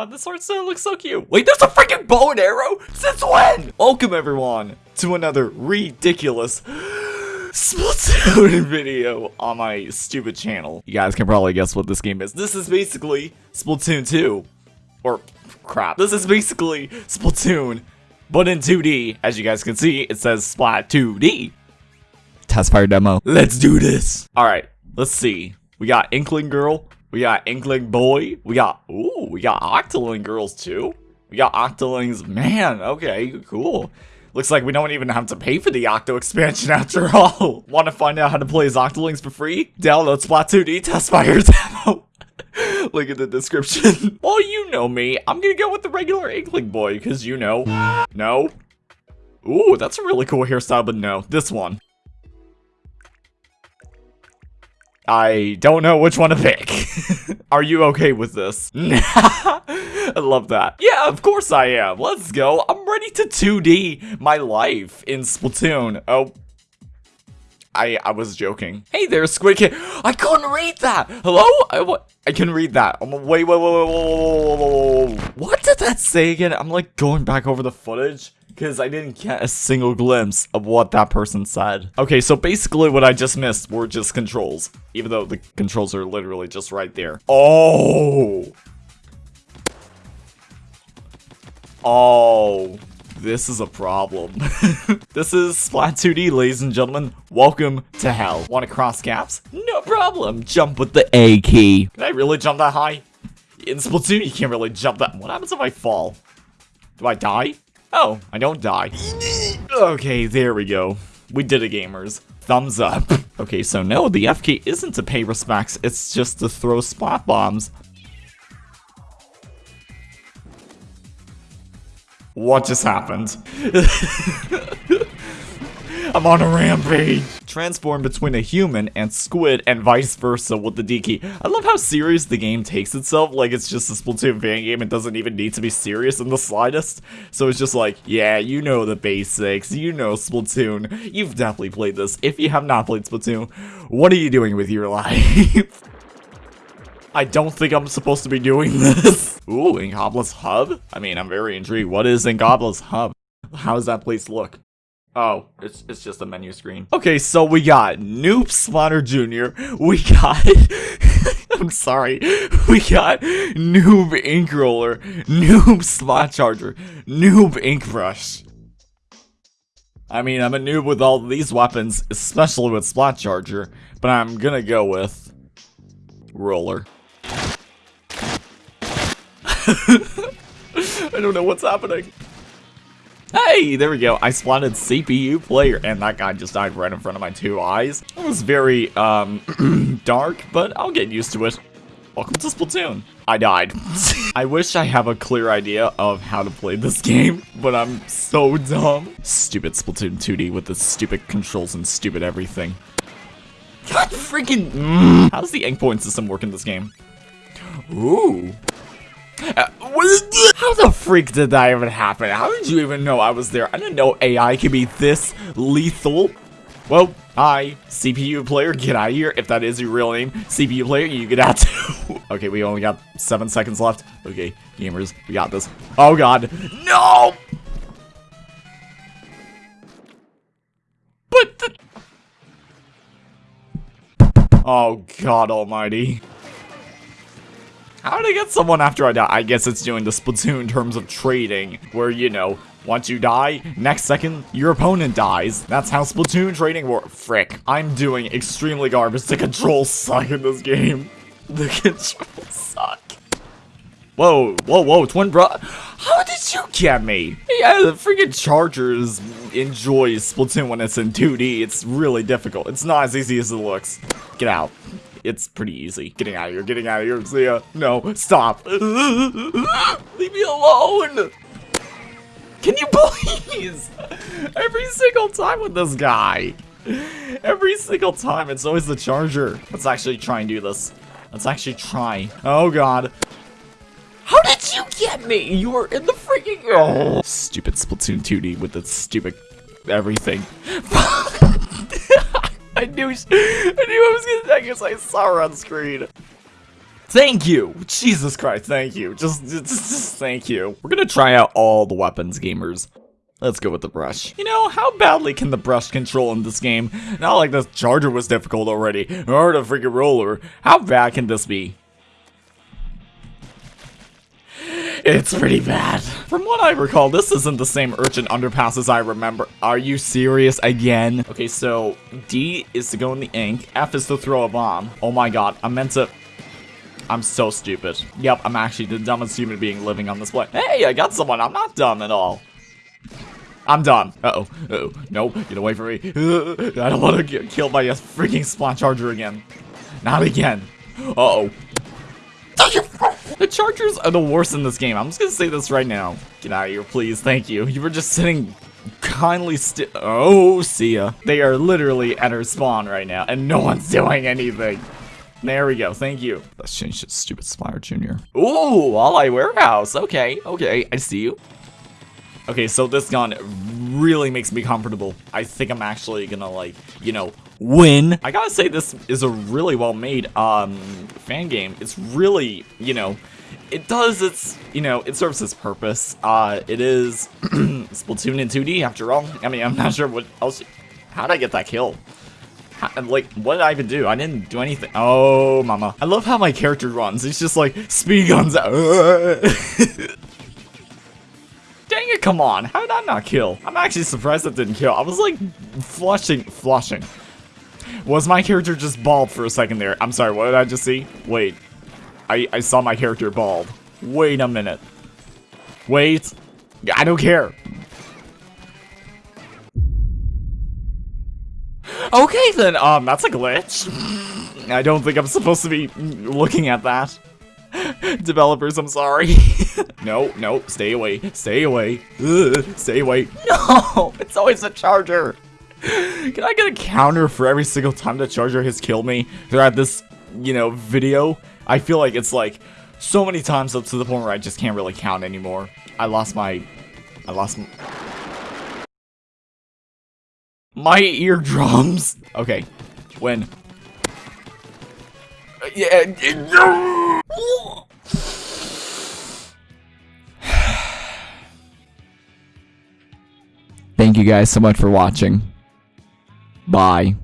Oh, this art style looks so cute. Wait, there's a freaking bow and arrow? Since when? Welcome everyone to another ridiculous Splatoon video on my stupid channel. You guys can probably guess what this game is. This is basically Splatoon 2. Or, crap. This is basically Splatoon, but in 2D. As you guys can see, it says Splat 2D. Test fire demo. Let's do this. Alright, let's see. We got Inkling Girl. We got Inkling Boy. We got, ooh, we got Octoling Girls too. We got Octolings. Man, okay, cool. Looks like we don't even have to pay for the Octo expansion after all. Want to find out how to play as Octolings for free? Download Splat 2D Test Fire Demo. Link in the description. well, you know me. I'm gonna go with the regular Inkling Boy, because you know. No. Ooh, that's a really cool hairstyle, but no. This one. I don't know which one to pick. Are you okay with this? I love that. Yeah, of course I am. Let's go. I'm ready to 2D my life in Splatoon. Oh. I I was joking. Hey there, Squid Kid. I couldn't read that. Hello? I what? I can read that. I'm wait, wait, wait, wait, wait, wait, wait. wait, wait. What did that say again? I'm like going back over the footage because I didn't get a single glimpse of what that person said. Okay, so basically what I just missed were just controls, even though the controls are literally just right there. Oh! Oh, this is a problem. this is Splat 2D, ladies and gentlemen. Welcome to hell. Want to cross gaps? No problem. Jump with the A key. Can I really jump that high? In Splatoon, you can't really jump that. What happens if I fall? Do I die? Oh, I don't die. okay, there we go. We did it, gamers. Thumbs up. Okay, so no, the F key isn't to pay respects, it's just to throw splat bombs. What just happened? I'm on a rampage. Transform between a human and squid and vice versa with the D key. I love how serious the game takes itself. Like it's just a Splatoon fan game. It doesn't even need to be serious in the slightest. So it's just like, yeah, you know the basics. You know Splatoon. You've definitely played this. If you have not played Splatoon, what are you doing with your life? I don't think I'm supposed to be doing this. Ooh, Inkopolis Hub? I mean, I'm very intrigued. What is Inkopolis Hub? How does that place look? Oh, it's, it's just a menu screen. Okay, so we got Noob Splatter Jr. We got... I'm sorry. We got Noob Ink Roller, Noob Splat Charger, Noob Ink Brush. I mean, I'm a noob with all these weapons, especially with Splat Charger, but I'm gonna go with Roller. I don't know what's happening. Hey, there we go. I spotted CPU player, and that guy just died right in front of my two eyes. It was very, um, dark, but I'll get used to it. Welcome to Splatoon. I died. I wish I have a clear idea of how to play this game, but I'm so dumb. Stupid Splatoon 2D with the stupid controls and stupid everything. God freaking- mm. How does the ink point system work in this game? Ooh. Uh, how the freak did that even happen? How did you even know I was there? I didn't know AI could be this lethal. Well, hi, CPU player, get out of here. If that is your real name, CPU player, you get out too. okay, we only got seven seconds left. Okay, gamers, we got this. Oh god, no! But the... Oh god almighty. How did I get someone after I die? I guess it's doing the Splatoon terms of trading, where, you know, once you die, next second, your opponent dies. That's how Splatoon trading works. Frick. I'm doing extremely garbage. The controls suck in this game. The controls suck. Whoa, whoa, whoa, twin bro. How did you get me? Yeah, the freaking Chargers enjoy Splatoon when it's in 2D. It's really difficult. It's not as easy as it looks. Get out. It's pretty easy. Getting out of here, getting out of here. Ya. No, stop. Leave me alone. Can you please? Every single time with this guy. Every single time, it's always the charger. Let's actually try and do this. Let's actually try. Oh, God. How did you get me? You were in the freaking... Oh. Stupid Splatoon 2D with the stupid everything. I knew, I knew I was gonna die because I saw her on screen. Thank you! Jesus Christ, thank you. Just, just, just thank you. We're gonna try out all the weapons, gamers. Let's go with the brush. You know, how badly can the brush control in this game? Not like this charger was difficult already, or the freaking roller. How bad can this be? It's pretty bad. From what I recall, this isn't the same urchin underpass as I remember. Are you serious again? Okay, so D is to go in the ink. F is to throw a bomb. Oh my god, I meant to... I'm so stupid. Yep, I'm actually the dumbest human being living on this planet. Hey, I got someone. I'm not dumb at all. I'm done. Uh-oh. Uh-oh. No, get away from me. Uh, I don't want to get killed by a freaking spawn charger again. Not again. Uh-oh. The chargers are the worst in this game. I'm just gonna say this right now. Get out of here, please. Thank you. You were just sitting kindly still. Oh, see ya. They are literally at her spawn right now, and no one's doing anything. There we go. Thank you. Let's change to stupid Spire Junior. Ooh, Walleye Warehouse. Okay, okay. I see you. Okay, so this gun really makes me comfortable. I think I'm actually gonna, like, you know, win. I gotta say, this is a really well-made um, fan game. It's really, you know, it does its, you know, it serves its purpose. Uh, it is Splatoon in 2D, after all. I mean, I'm not sure what else... How'd I get that kill? How, like, what did I even do? I didn't do anything. Oh, mama. I love how my character runs. It's just like, speed guns. Come on. How did that not kill? I'm actually surprised that didn't kill. I was like flushing, flushing. Was my character just bald for a second there? I'm sorry, what did I just see? Wait. I, I saw my character bald. Wait a minute. Wait. I don't care. Okay then, um, that's a glitch. I don't think I'm supposed to be looking at that. Developers, I'm sorry. no, no, stay away, stay away, Ugh, stay away. No, it's always a charger. Can I get a counter for every single time the charger has killed me throughout this, you know, video? I feel like it's like so many times up to the point where I just can't really count anymore. I lost my, I lost my, my eardrums. Okay, when. Uh, yeah. Thank you guys so much for watching. Bye.